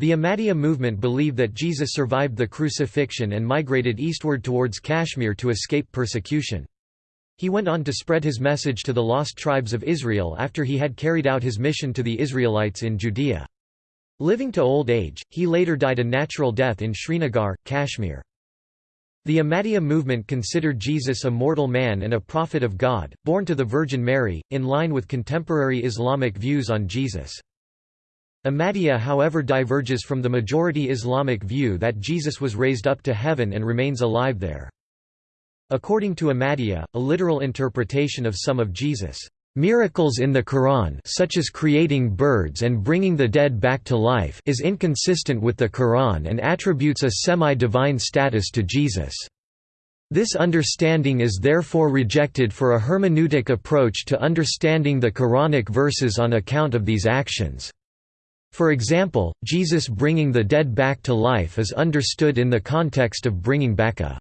The Ahmadiyya movement believe that Jesus survived the crucifixion and migrated eastward towards Kashmir to escape persecution. He went on to spread his message to the lost tribes of Israel after he had carried out his mission to the Israelites in Judea. Living to old age, he later died a natural death in Srinagar, Kashmir. The Ahmadiyya movement considered Jesus a mortal man and a prophet of God, born to the Virgin Mary, in line with contemporary Islamic views on Jesus. Ahmadiyya however diverges from the majority Islamic view that Jesus was raised up to heaven and remains alive there. According to Ahmadiyya, a literal interpretation of some of Jesus' miracles in the Quran such as creating birds and bringing the dead back to life is inconsistent with the Quran and attributes a semi-divine status to Jesus. This understanding is therefore rejected for a hermeneutic approach to understanding the Quranic verses on account of these actions. For example, Jesus bringing the dead back to life is understood in the context of bringing back a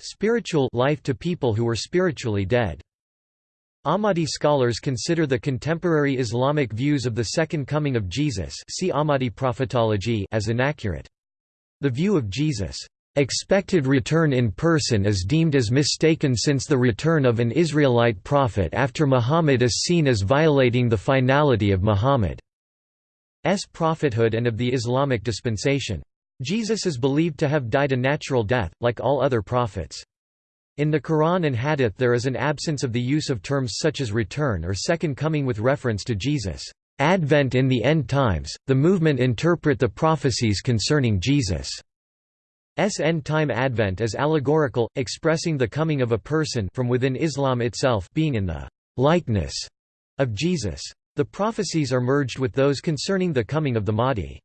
spiritual life to people who were spiritually dead. Ahmadi scholars consider the contemporary Islamic views of the Second Coming of Jesus see Ahmadi prophetology as inaccurate. The view of Jesus' expected return in person is deemed as mistaken since the return of an Israelite prophet after Muhammad is seen as violating the finality of Muhammad. S prophethood and of the Islamic dispensation. Jesus is believed to have died a natural death, like all other prophets. In the Quran and Hadith there is an absence of the use of terms such as return or second coming with reference to Jesus' advent in the end times. The movement interpret the prophecies concerning Jesus' S end-time advent as allegorical, expressing the coming of a person from within Islam itself being in the likeness of Jesus. The prophecies are merged with those concerning the coming of the Mahdi.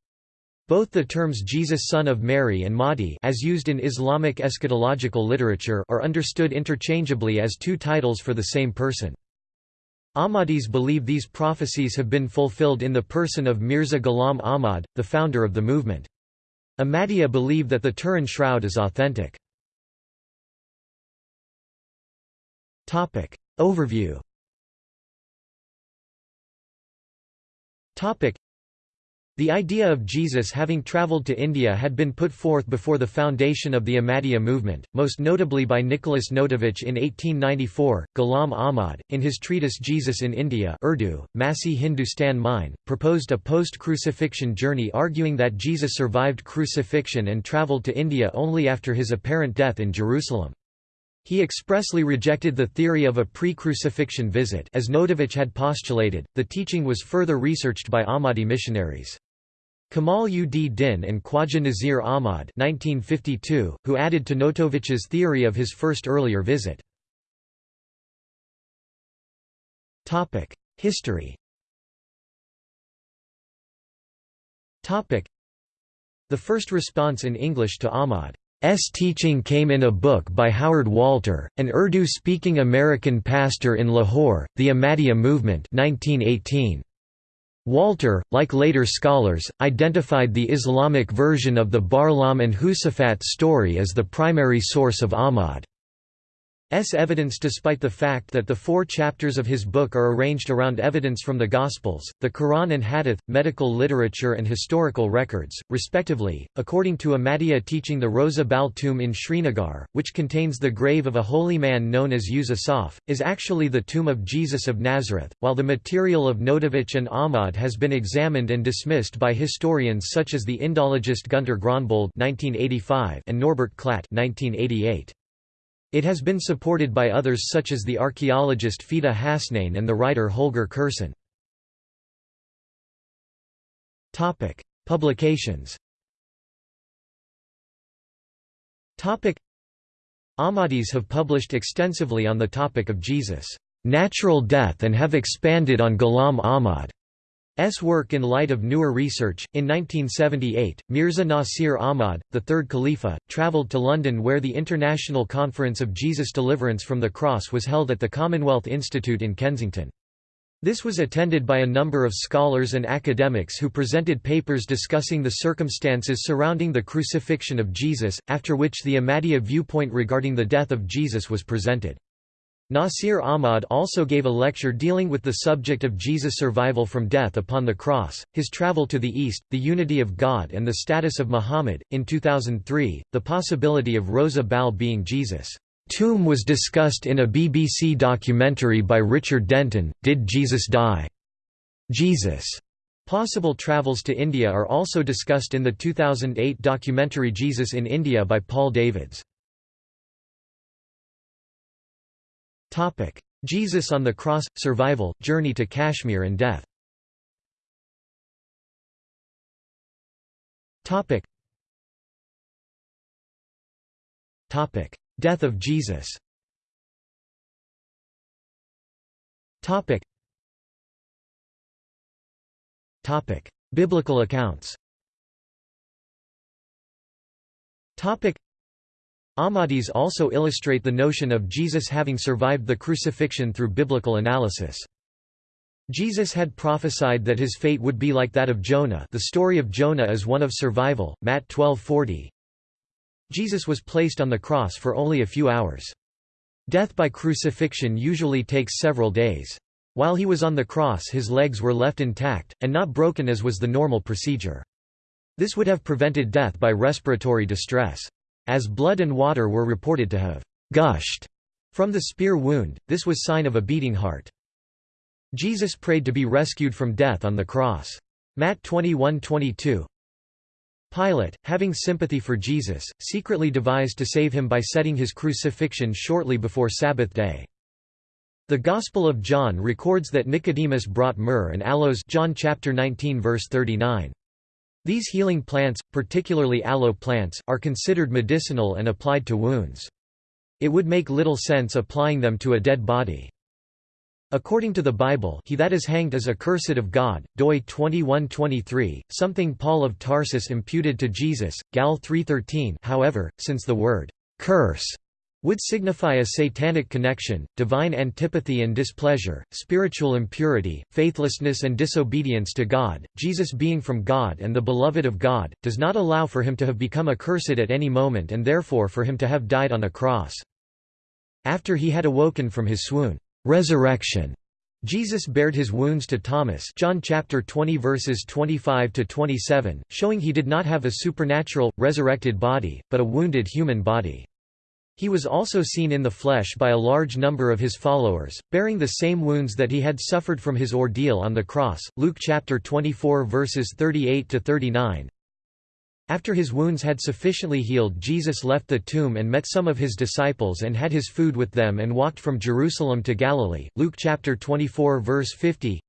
Both the terms Jesus son of Mary and Mahdi as used in Islamic eschatological literature are understood interchangeably as two titles for the same person. Ahmadis believe these prophecies have been fulfilled in the person of Mirza Ghulam Ahmad, the founder of the movement. Ahmadiyya believe that the Turin shroud is authentic. Overview The idea of Jesus having traveled to India had been put forth before the foundation of the Ahmadiyya movement, most notably by Nicholas Notovitch in 1894. Ghulam Ahmad, in his treatise Jesus in India Urdu, Masih Hindustan Mein, proposed a post-crucifixion journey arguing that Jesus survived crucifixion and travelled to India only after his apparent death in Jerusalem. He expressly rejected the theory of a pre-crucifixion visit as Notovitch had postulated. The teaching was further researched by Ahmadi missionaries. Kamal ud Din and Khwaja Nazir Ahmad 1952, who added to Notovitch's theory of his first earlier visit. History The first response in English to Ahmad S. teaching came in a book by Howard Walter, an Urdu-speaking American pastor in Lahore, The Ahmadiyya Movement 1918. Walter, like later scholars, identified the Islamic version of the Barlaam and Josaphat story as the primary source of Ahmad. S evidence despite the fact that the four chapters of his book are arranged around evidence from the Gospels, the Quran and Hadith, medical literature and historical records, respectively. According to Ahmadiyya teaching the Rosa Bal tomb in Srinagar, which contains the grave of a holy man known as Yusuf, is actually the tomb of Jesus of Nazareth, while the material of Notovitch and Ahmad has been examined and dismissed by historians such as the Indologist Gunter Gronbold and Norbert Klatt 1988. It has been supported by others such as the archaeologist Fida Hasnain and the writer Holger Kersten. Publications Ahmadis have published extensively on the topic of Jesus' natural death and have expanded on Ghulam Ahmad. S work in light of newer research. In 1978, Mirza Nasir Ahmad, the third Khalifa, travelled to London where the International Conference of Jesus Deliverance from the Cross was held at the Commonwealth Institute in Kensington. This was attended by a number of scholars and academics who presented papers discussing the circumstances surrounding the crucifixion of Jesus, after which the Ahmadiyya viewpoint regarding the death of Jesus was presented. Nasir Ahmad also gave a lecture dealing with the subject of Jesus' survival from death upon the cross, his travel to the East, the unity of God and the status of Muhammad. In 2003, the possibility of Rosa Bal being Jesus' tomb was discussed in a BBC documentary by Richard Denton, Did Jesus Die? Jesus' possible travels to India are also discussed in the 2008 documentary Jesus in India by Paul Davids. Jesus on the Cross – Survival, Journey to Kashmir and Death. Death of Jesus. Biblical accounts Ahmadis also illustrate the notion of Jesus having survived the crucifixion through biblical analysis. Jesus had prophesied that his fate would be like that of Jonah the story of Jonah is one of survival, Matt 12:40. Jesus was placed on the cross for only a few hours. Death by crucifixion usually takes several days. While he was on the cross his legs were left intact, and not broken as was the normal procedure. This would have prevented death by respiratory distress. As blood and water were reported to have gushed from the spear wound, this was sign of a beating heart. Jesus prayed to be rescued from death on the cross. Matt 21:22. Pilate, having sympathy for Jesus, secretly devised to save him by setting his crucifixion shortly before Sabbath day. The Gospel of John records that Nicodemus brought myrrh and aloes John chapter 19 verse 39. These healing plants, particularly aloe plants, are considered medicinal and applied to wounds. It would make little sense applying them to a dead body. According to the Bible he that is hanged is accursed of God, doi 21:23, something Paul of Tarsus imputed to Jesus, Gal 3:13 however, since the word «curse» would signify a satanic connection, divine antipathy and displeasure, spiritual impurity, faithlessness and disobedience to God. Jesus being from God and the beloved of God, does not allow for him to have become accursed at any moment and therefore for him to have died on a cross. After he had awoken from his swoon, resurrection, Jesus bared his wounds to Thomas John chapter 20 verses 25 to 27, showing he did not have a supernatural resurrected body, but a wounded human body. He was also seen in the flesh by a large number of his followers, bearing the same wounds that he had suffered from his ordeal on the cross. Luke chapter 24 verses 38 to 39. After his wounds had sufficiently healed Jesus left the tomb and met some of his disciples and had his food with them and walked from Jerusalem to Galilee. Luke chapter 24 verse 50.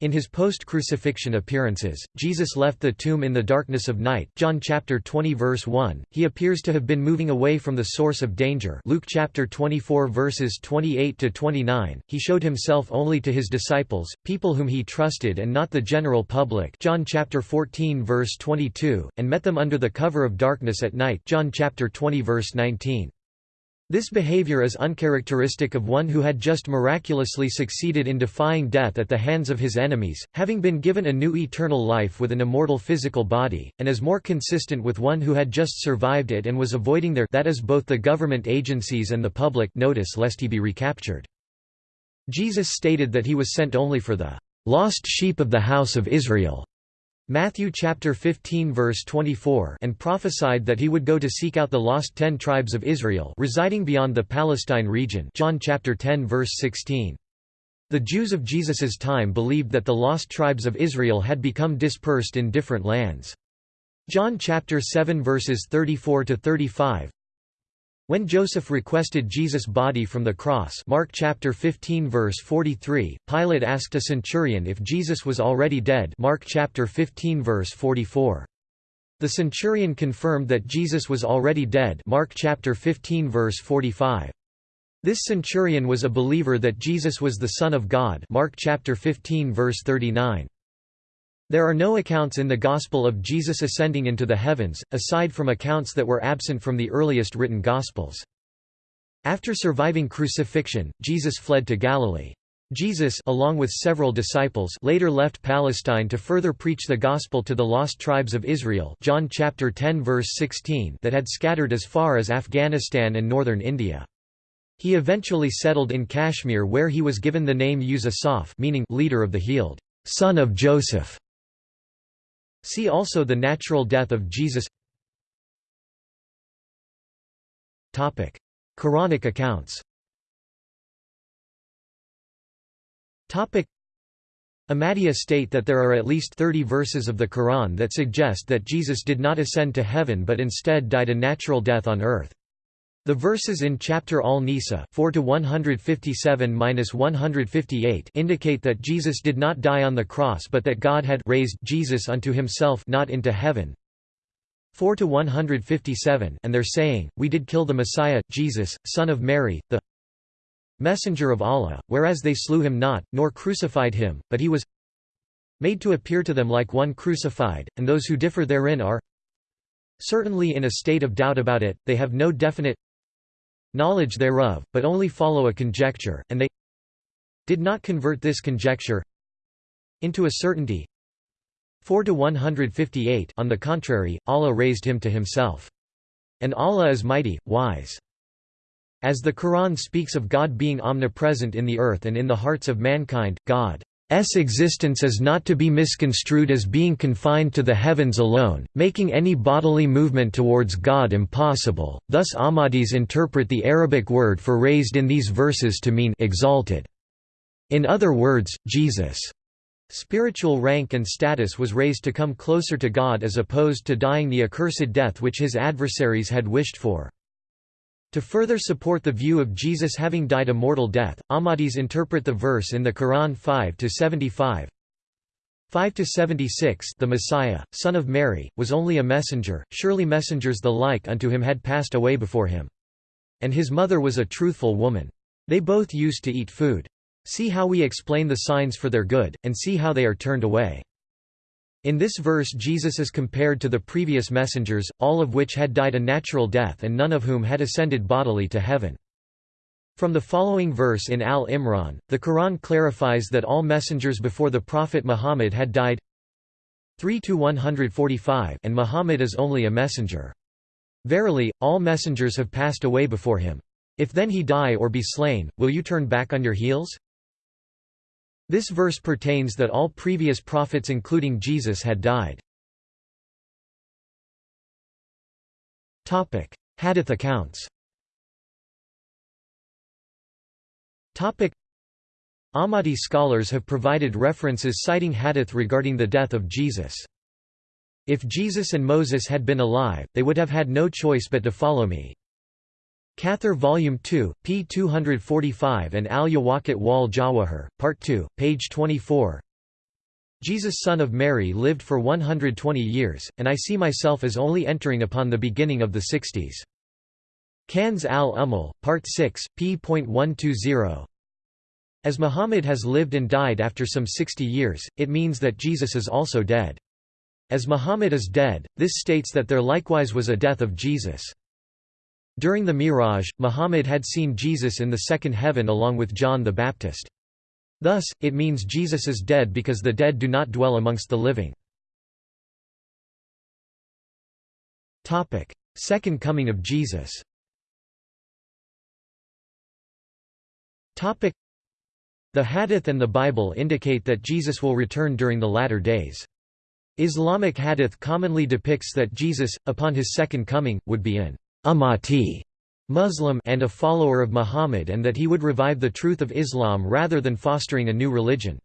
In his post-crucifixion appearances, Jesus left the tomb in the darkness of night John chapter 20 verse 1. He appears to have been moving away from the source of danger Luke chapter 24 verses 28 to 29. He showed himself only to his disciples, people whom he trusted and not the general public John chapter 14 verse 22, and met them under the cover of darkness at night John chapter 20 verse 19. This behavior is uncharacteristic of one who had just miraculously succeeded in defying death at the hands of his enemies, having been given a new eternal life with an immortal physical body, and is more consistent with one who had just survived it and was avoiding their that is both the government agencies and the public notice lest he be recaptured. Jesus stated that he was sent only for the lost sheep of the house of Israel. Matthew chapter 15 verse 24 and prophesied that he would go to seek out the lost 10 tribes of Israel residing beyond the Palestine region. John chapter 10 verse 16 The Jews of Jesus's time believed that the lost tribes of Israel had become dispersed in different lands. John chapter 7 verses 34 to 35 when Joseph requested Jesus' body from the cross Mark chapter 15 verse 43, Pilate asked a centurion if Jesus was already dead Mark chapter 15 verse 44. The centurion confirmed that Jesus was already dead Mark chapter 15 verse 45. This centurion was a believer that Jesus was the Son of God Mark chapter 15 verse 39. There are no accounts in the Gospel of Jesus ascending into the heavens, aside from accounts that were absent from the earliest written Gospels. After surviving crucifixion, Jesus fled to Galilee. Jesus along with several disciples later left Palestine to further preach the gospel to the lost tribes of Israel John chapter 10 verse 16 that had scattered as far as Afghanistan and northern India. He eventually settled in Kashmir where he was given the name Yusuf meaning leader of the healed, son of Joseph. See also the natural death of Jesus Topic. Quranic accounts Topic. Ahmadiyya state that there are at least 30 verses of the Quran that suggest that Jesus did not ascend to heaven but instead died a natural death on earth. The verses in chapter Al-Nisa 4 to 157-158 indicate that Jesus did not die on the cross but that God had raised Jesus unto himself not into heaven. 4 to 157 and they're saying, we did kill the Messiah, Jesus, son of Mary, the messenger of Allah, whereas they slew him not, nor crucified him, but he was made to appear to them like one crucified, and those who differ therein are certainly in a state of doubt about it, they have no definite knowledge thereof, but only follow a conjecture, and they did not convert this conjecture into a certainty. 4 to 158 On the contrary, Allah raised him to himself. And Allah is mighty, wise. As the Quran speaks of God being omnipresent in the earth and in the hearts of mankind, God S existence is not to be misconstrued as being confined to the heavens alone, making any bodily movement towards God impossible, thus Ahmadis interpret the Arabic word for raised in these verses to mean exalted. In other words, Jesus' spiritual rank and status was raised to come closer to God as opposed to dying the accursed death which his adversaries had wished for. To further support the view of Jesus having died a mortal death, Ahmadis interpret the verse in the Quran 5 to 75. 5 to 76 The Messiah, son of Mary, was only a messenger, surely messengers the like unto him had passed away before him. And his mother was a truthful woman. They both used to eat food. See how we explain the signs for their good, and see how they are turned away. In this verse Jesus is compared to the previous messengers, all of which had died a natural death and none of whom had ascended bodily to heaven. From the following verse in Al-Imran, the Quran clarifies that all messengers before the Prophet Muhammad had died 3–145 and Muhammad is only a messenger. Verily, all messengers have passed away before him. If then he die or be slain, will you turn back on your heels? This verse pertains that all previous prophets including Jesus had died. Hadith accounts Ahmadi scholars have provided references citing hadith regarding the death of Jesus. If Jesus and Moses had been alive, they would have had no choice but to follow me. Kathir Volume 2, p. 245 and Al-Yawaqit wal Jawahir, Part 2, page 24 Jesus son of Mary lived for 120 years, and I see myself as only entering upon the beginning of the sixties. Kanz al-Ummal, Part 6, p.120 As Muhammad has lived and died after some 60 years, it means that Jesus is also dead. As Muhammad is dead, this states that there likewise was a death of Jesus. During the Miraj, Muhammad had seen Jesus in the second heaven along with John the Baptist. Thus, it means Jesus is dead because the dead do not dwell amongst the living. Second coming of Jesus The Hadith and the Bible indicate that Jesus will return during the latter days. Islamic Hadith commonly depicts that Jesus, upon his second coming, would be an Ahmadi Muslim and a follower of Muhammad and that he would revive the truth of Islam rather than fostering a new religion.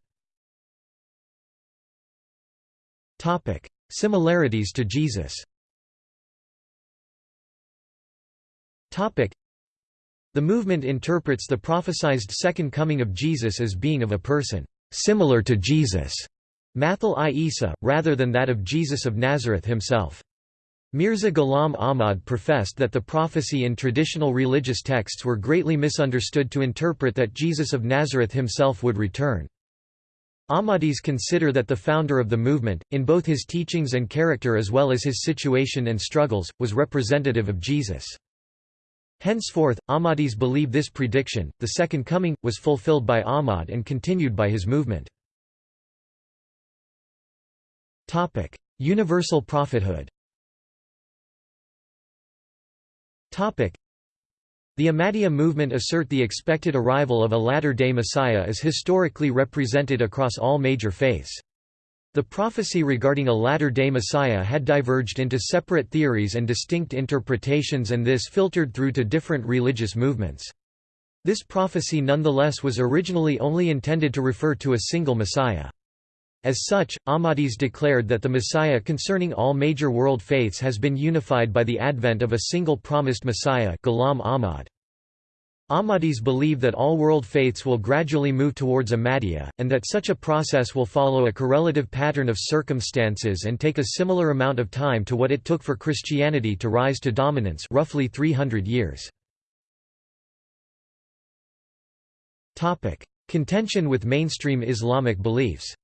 Similarities to Jesus The movement interprets the prophesied second coming of Jesus as being of a person similar to Jesus, Mathil i Isa, rather than that of Jesus of Nazareth himself. Mirza Ghulam Ahmad professed that the prophecy in traditional religious texts were greatly misunderstood to interpret that Jesus of Nazareth himself would return. Ahmadis consider that the founder of the movement, in both his teachings and character as well as his situation and struggles, was representative of Jesus. Henceforth, Ahmadis believe this prediction, the Second Coming, was fulfilled by Ahmad and continued by his movement. Universal prophethood The Ahmadiyya movement assert the expected arrival of a latter-day Messiah is historically represented across all major faiths. The prophecy regarding a latter-day Messiah had diverged into separate theories and distinct interpretations and this filtered through to different religious movements. This prophecy nonetheless was originally only intended to refer to a single Messiah. As such, Ahmadis declared that the Messiah concerning all major world faiths has been unified by the advent of a single promised Messiah Ghulam Ahmad. Ahmadis believe that all world faiths will gradually move towards Ahmadiyya, and that such a process will follow a correlative pattern of circumstances and take a similar amount of time to what it took for Christianity to rise to dominance roughly 300 years. Contention with mainstream Islamic beliefs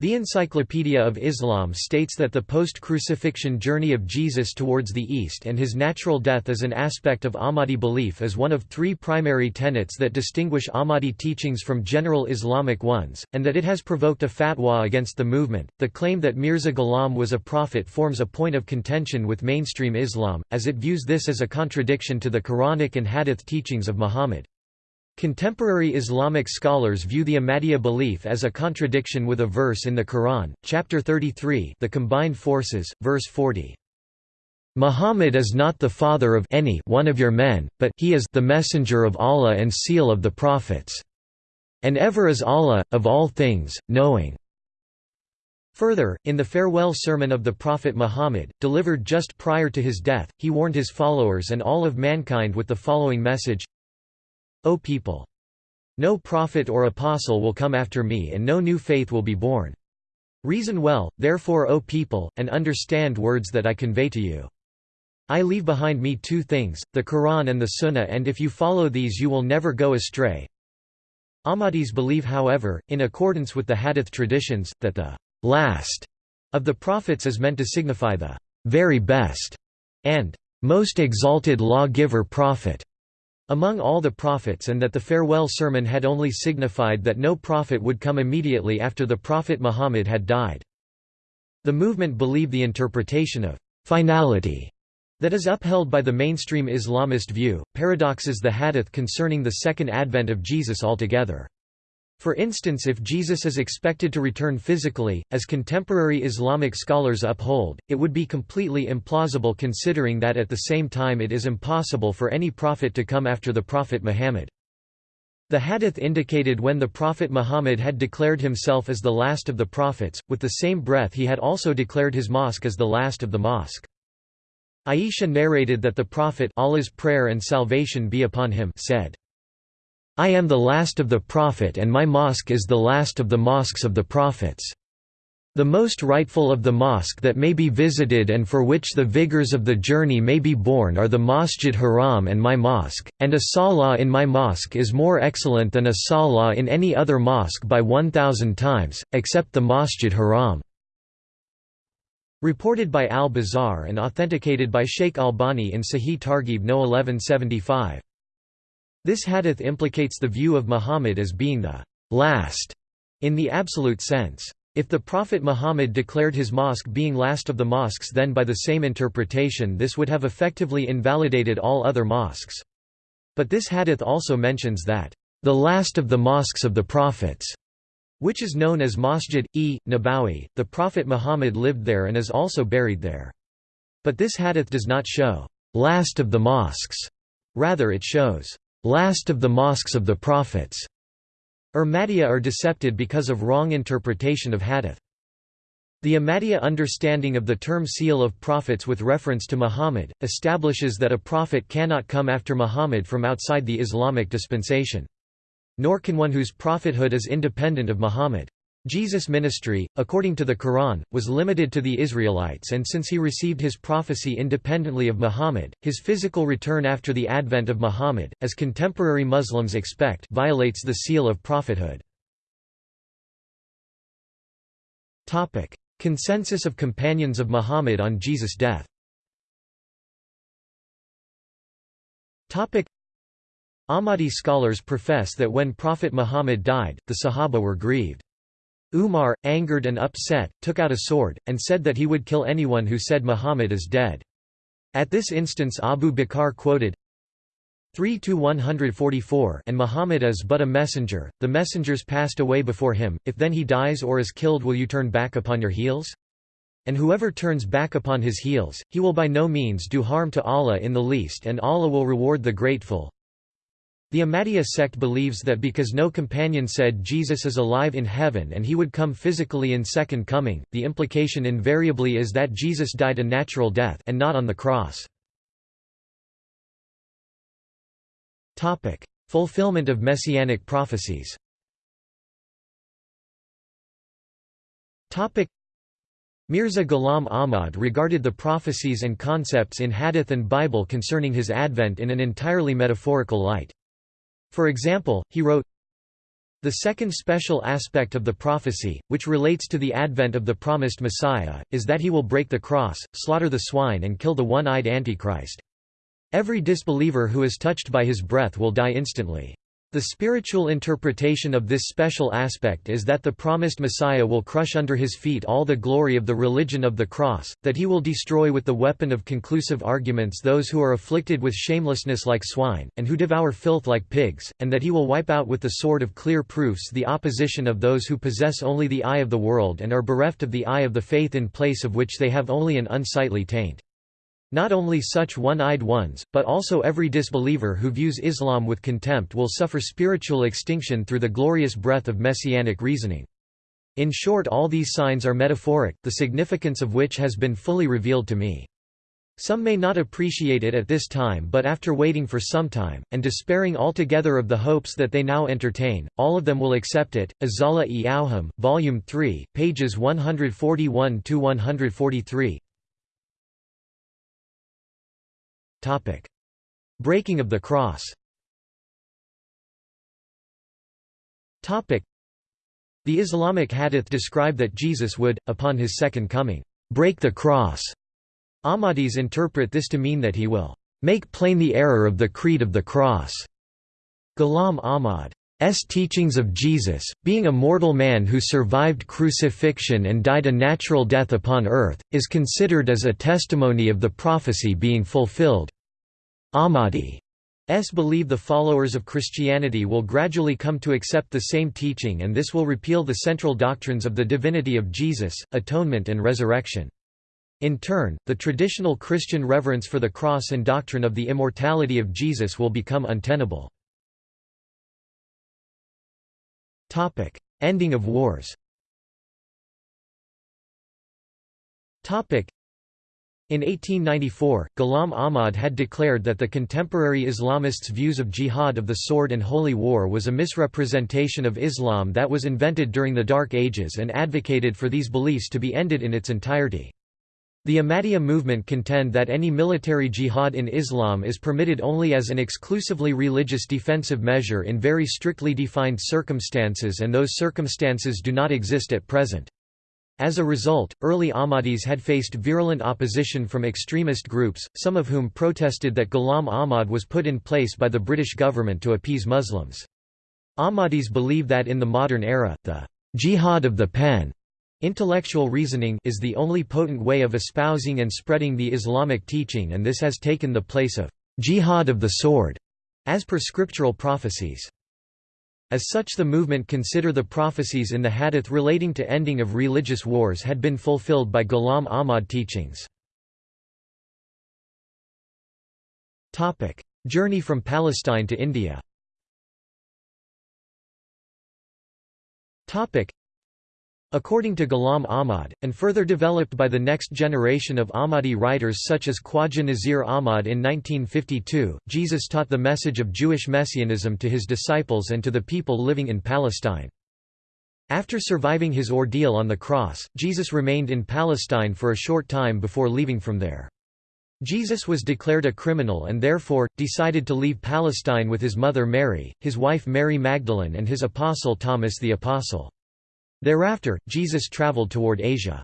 the Encyclopedia of Islam states that the post-crucifixion journey of Jesus towards the East and his natural death as an aspect of Ahmadi belief is one of three primary tenets that distinguish Ahmadi teachings from general Islamic ones, and that it has provoked a fatwa against the movement. The claim that Mirza Ghulam was a prophet forms a point of contention with mainstream Islam, as it views this as a contradiction to the Quranic and Hadith teachings of Muhammad. Contemporary Islamic scholars view the Ahmadiyya belief as a contradiction with a verse in the Quran, chapter 33 the combined forces, verse 40. Muhammad is not the father of any one of your men, but he is the messenger of Allah and seal of the prophets. And ever is Allah, of all things, knowing. Further, in the farewell sermon of the Prophet Muhammad, delivered just prior to his death, he warned his followers and all of mankind with the following message O people! No prophet or apostle will come after me and no new faith will be born. Reason well, therefore O people, and understand words that I convey to you. I leave behind me two things, the Quran and the Sunnah and if you follow these you will never go astray. Ahmadis believe however, in accordance with the Hadith traditions, that the last of the prophets is meant to signify the very best and most exalted lawgiver prophet among all the prophets and that the farewell sermon had only signified that no prophet would come immediately after the Prophet Muhammad had died. The movement believed the interpretation of finality that is upheld by the mainstream Islamist view, paradoxes the hadith concerning the second advent of Jesus altogether. For instance if Jesus is expected to return physically, as contemporary Islamic scholars uphold, it would be completely implausible considering that at the same time it is impossible for any prophet to come after the Prophet Muhammad. The hadith indicated when the Prophet Muhammad had declared himself as the last of the prophets, with the same breath he had also declared his mosque as the last of the mosque. Aisha narrated that the Prophet Allah's prayer and salvation be upon him said, I am the last of the Prophet and my mosque is the last of the mosques of the Prophets. The most rightful of the mosque that may be visited and for which the vigors of the journey may be borne are the Masjid Haram and my mosque, and a salah in my mosque is more excellent than a salah in any other mosque by 1,000 times, except the Masjid Haram." Reported by al-Bazzar and authenticated by Sheikh Albani in Sahih Targhib No 1175. This hadith implicates the view of Muhammad as being the last in the absolute sense. If the Prophet Muhammad declared his mosque being last of the mosques then by the same interpretation this would have effectively invalidated all other mosques. But this hadith also mentions that, "...the last of the mosques of the prophets", which is known as Masjid e Nabawi. The Prophet Muhammad lived there and is also buried there. But this hadith does not show, "...last of the mosques", rather it shows, last of the mosques of the prophets. Ahmadiyya are decepted because of wrong interpretation of hadith. The Ahmadiyya understanding of the term seal of prophets with reference to Muhammad, establishes that a prophet cannot come after Muhammad from outside the Islamic dispensation. Nor can one whose prophethood is independent of Muhammad. Jesus' ministry, according to the Quran, was limited to the Israelites and since he received his prophecy independently of Muhammad, his physical return after the advent of Muhammad, as contemporary Muslims expect violates the seal of prophethood. Consensus of companions of Muhammad on Jesus' death Ahmadi scholars profess that when Prophet Muhammad died, the Sahaba were grieved. Umar, angered and upset, took out a sword, and said that he would kill anyone who said Muhammad is dead. At this instance Abu Bakr quoted 3 to 144 and Muhammad is but a messenger. The messengers passed away before him. If then he dies or is killed will you turn back upon your heels? And whoever turns back upon his heels he will by no means do harm to Allah in the least and Allah will reward the grateful the Ahmadiyya sect believes that because no companion said Jesus is alive in heaven and he would come physically in second coming, the implication invariably is that Jesus died a natural death and not on the cross. Topic: Fulfillment of messianic prophecies Topic: Mirza Ghulam Ahmad regarded the prophecies and concepts in Hadith and Bible concerning his advent in an entirely metaphorical light. For example, he wrote, The second special aspect of the prophecy, which relates to the advent of the promised Messiah, is that he will break the cross, slaughter the swine and kill the one-eyed Antichrist. Every disbeliever who is touched by his breath will die instantly. The spiritual interpretation of this special aspect is that the promised Messiah will crush under his feet all the glory of the religion of the cross, that he will destroy with the weapon of conclusive arguments those who are afflicted with shamelessness like swine, and who devour filth like pigs, and that he will wipe out with the sword of clear proofs the opposition of those who possess only the eye of the world and are bereft of the eye of the faith in place of which they have only an unsightly taint. Not only such one-eyed ones, but also every disbeliever who views Islam with contempt will suffer spiritual extinction through the glorious breath of messianic reasoning. In short all these signs are metaphoric, the significance of which has been fully revealed to me. Some may not appreciate it at this time but after waiting for some time, and despairing altogether of the hopes that they now entertain, all of them will accept it. Azala-e Awham, Volume 3, pages 141–143 Breaking of the cross Topic. the Islamic hadith describe that Jesus would, upon his second coming, break the cross. Ahmadis interpret this to mean that he will make plain the error of the creed of the cross. Ghulam Ahmad's teachings of Jesus, being a mortal man who survived crucifixion and died a natural death upon earth, is considered as a testimony of the prophecy being fulfilled. Ahmadis believe the followers of Christianity will gradually come to accept the same teaching and this will repeal the central doctrines of the divinity of Jesus, atonement and resurrection. In turn, the traditional Christian reverence for the cross and doctrine of the immortality of Jesus will become untenable. Ending of wars in 1894, Ghulam Ahmad had declared that the contemporary Islamists' views of jihad of the sword and holy war was a misrepresentation of Islam that was invented during the Dark Ages and advocated for these beliefs to be ended in its entirety. The Ahmadiyya movement contend that any military jihad in Islam is permitted only as an exclusively religious defensive measure in very strictly defined circumstances and those circumstances do not exist at present. As a result, early Ahmadis had faced virulent opposition from extremist groups, some of whom protested that Ghulam Ahmad was put in place by the British government to appease Muslims. Ahmadis believe that in the modern era, the jihad of the pen intellectual reasoning is the only potent way of espousing and spreading the Islamic teaching and this has taken the place of jihad of the sword, as per scriptural prophecies. As such the movement consider the prophecies in the hadith relating to ending of religious wars had been fulfilled by Ghulam Ahmad teachings. Journey from Palestine to India According to Ghulam Ahmad, and further developed by the next generation of Ahmadi writers such as Khwaja Nazir Ahmad in 1952, Jesus taught the message of Jewish messianism to his disciples and to the people living in Palestine. After surviving his ordeal on the cross, Jesus remained in Palestine for a short time before leaving from there. Jesus was declared a criminal and therefore, decided to leave Palestine with his mother Mary, his wife Mary Magdalene and his apostle Thomas the Apostle. Thereafter, Jesus traveled toward Asia.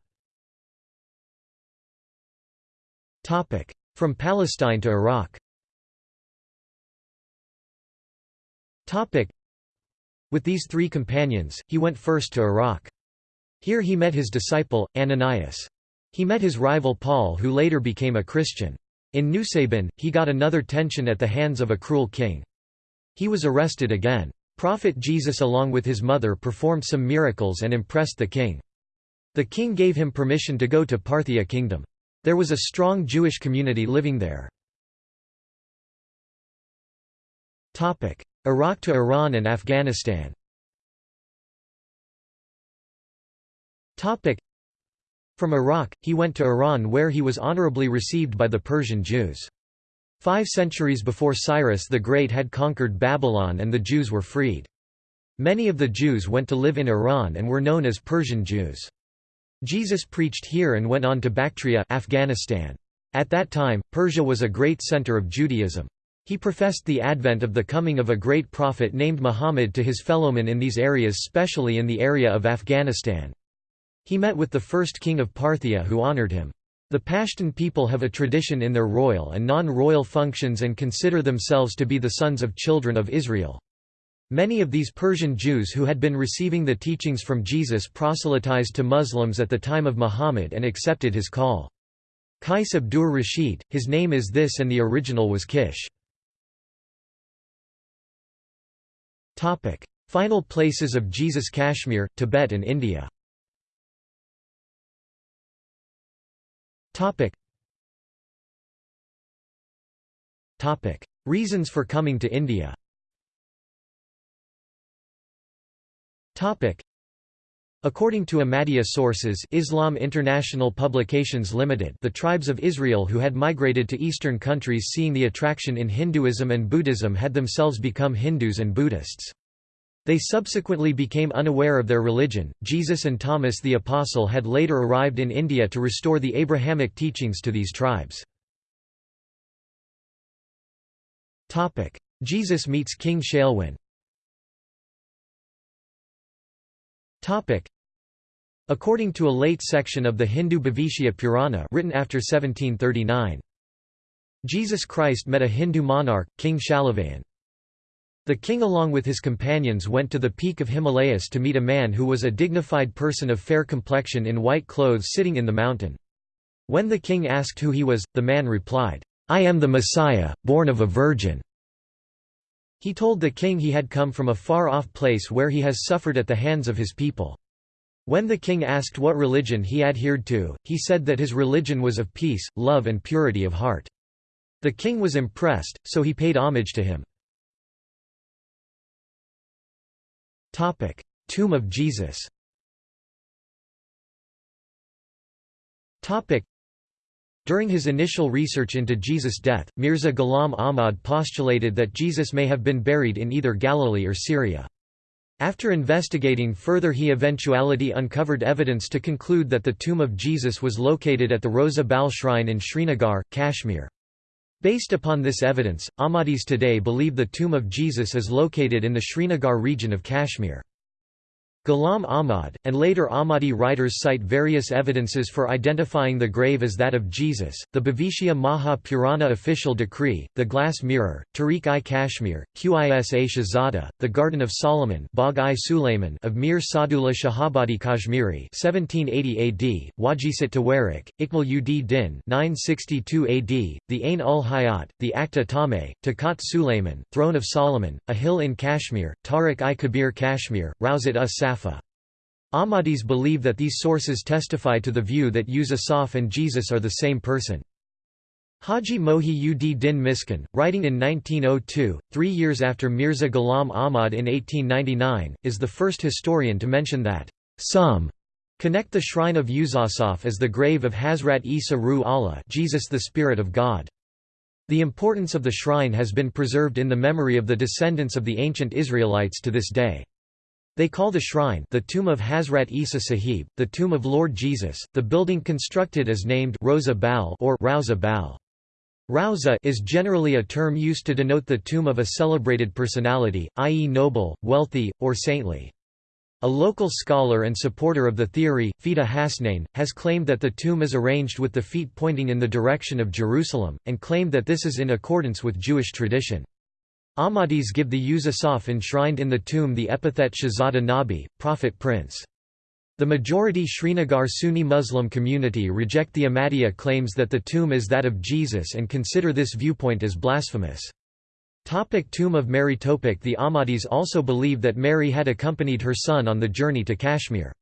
From Palestine to Iraq With these three companions, he went first to Iraq. Here he met his disciple, Ananias. He met his rival Paul who later became a Christian. In Nusaybin, he got another tension at the hands of a cruel king. He was arrested again. Prophet Jesus along with his mother performed some miracles and impressed the king. The king gave him permission to go to Parthia kingdom. There was a strong Jewish community living there. Iraq to Iran and Afghanistan from Iraq, he went to Iran where he was honorably received by the Persian Jews. Five centuries before Cyrus the Great had conquered Babylon and the Jews were freed. Many of the Jews went to live in Iran and were known as Persian Jews. Jesus preached here and went on to Bactria Afghanistan. At that time, Persia was a great center of Judaism. He professed the advent of the coming of a great prophet named Muhammad to his fellowmen in these areas especially in the area of Afghanistan. He met with the first king of Parthia who honored him. The Pashtun people have a tradition in their royal and non-royal functions and consider themselves to be the sons of children of Israel. Many of these Persian Jews who had been receiving the teachings from Jesus proselytized to Muslims at the time of Muhammad and accepted his call. Qais Abdur Rashid, his name is this and the original was Kish. Final places of Jesus Kashmir, Tibet and India Topic. Topic. Reasons for coming to India Topic. According to Ahmadiyya sources Islam International Publications Limited the tribes of Israel who had migrated to eastern countries seeing the attraction in Hinduism and Buddhism had themselves become Hindus and Buddhists. They subsequently became unaware of their religion. Jesus and Thomas the Apostle had later arrived in India to restore the Abrahamic teachings to these tribes. Topic: Jesus meets King Shailwan. Topic: According to a late section of the Hindu Bhavishya Purana written after 1739, Jesus Christ met a Hindu monarch, King Shailavan. The king along with his companions went to the peak of Himalayas to meet a man who was a dignified person of fair complexion in white clothes sitting in the mountain. When the king asked who he was, the man replied, I am the Messiah, born of a virgin. He told the king he had come from a far-off place where he has suffered at the hands of his people. When the king asked what religion he adhered to, he said that his religion was of peace, love and purity of heart. The king was impressed, so he paid homage to him. Topic: Tomb of Jesus. Topic: During his initial research into Jesus' death, Mirza Ghulam Ahmad postulated that Jesus may have been buried in either Galilee or Syria. After investigating further he eventuality uncovered evidence to conclude that the tomb of Jesus was located at the Rosa Bal Shrine in Srinagar, Kashmir. Based upon this evidence, Ahmadis today believe the tomb of Jesus is located in the Srinagar region of Kashmir. Ghulam Ahmad, and later Ahmadi writers cite various evidences for identifying the grave as that of Jesus, the Bhavishya Maha Purana official decree, the glass mirror, Tariq-i Kashmir, Qisa Shahzada, the Garden of Solomon Bagh-i Sulayman of Mir Sadullah Shahabadi Kashmiri 1780 AD, Wajisat Tawarik, Ikmal ud Din 962 AD, the Ain ul Hayat, the Akhta Tameh, Takat Sulayman, Throne of Solomon, a hill in Kashmir, Tariq-i-Kabir Kashmir, Rawzat us Safa. Ahmadis believe that these sources testify to the view that Yusuf and Jesus are the same person. Haji Mohi ud Din Miskin, writing in 1902, three years after Mirza Ghulam Ahmad in 1899, is the first historian to mention that, "...some connect the shrine of Yusuf as the grave of Hazrat Isa Ruh Allah Jesus the Spirit of God. The importance of the shrine has been preserved in the memory of the descendants of the ancient Israelites to this day. They call the shrine the tomb of Hazrat Isa Sahib, the tomb of Lord Jesus. The building constructed is named Rosa Bal or Rauza Bal. Rauza is generally a term used to denote the tomb of a celebrated personality, i.e. noble, wealthy, or saintly. A local scholar and supporter of the theory, Fida Hasnain, has claimed that the tomb is arranged with the feet pointing in the direction of Jerusalem, and claimed that this is in accordance with Jewish tradition. Ahmadis give the Yusuf enshrined in the tomb the epithet Shahzada Nabi, prophet prince. The majority Srinagar Sunni Muslim community reject the Ahmadiyya claims that the tomb is that of Jesus and consider this viewpoint as blasphemous. Topic tomb of Mary Topic The Ahmadis also believe that Mary had accompanied her son on the journey to Kashmir.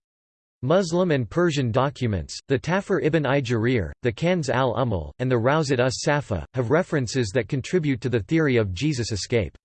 Muslim and Persian documents, the Tafsir ibn i the Kanz al-Ummal, and the Rawzat us-Safa, have references that contribute to the theory of Jesus' escape.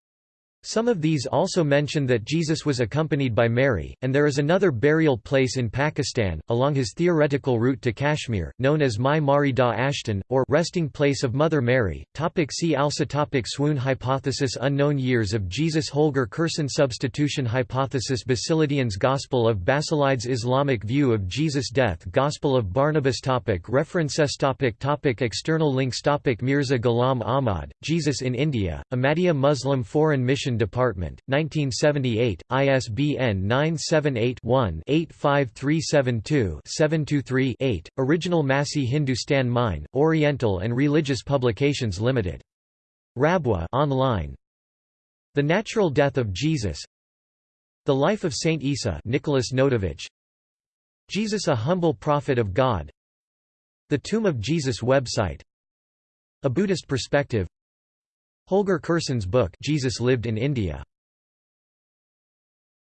Some of these also mention that Jesus was accompanied by Mary, and there is another burial place in Pakistan, along his theoretical route to Kashmir, known as Mai Mari da Asthan, or resting place of Mother Mary. Topic see also topic Swoon hypothesis Unknown years of Jesus Holger Kersten Substitution hypothesis Basilidians Gospel of Basilides Islamic view of Jesus' death Gospel of Barnabas topic References topic topic External links topic Mirza Ghulam Ahmad, Jesus in India, Ahmadiyya Muslim Foreign Mission Department, 1978, ISBN 978-1-85372-723-8, Original Masih Hindustan Mein, Oriental and Religious Publications Limited. Rabwa online. The Natural Death of Jesus. The Life of Saint Isa Nicholas Notovitch. Jesus a Humble Prophet of God. The Tomb of Jesus website. A Buddhist Perspective Holger Kersten's book Jesus Lived in India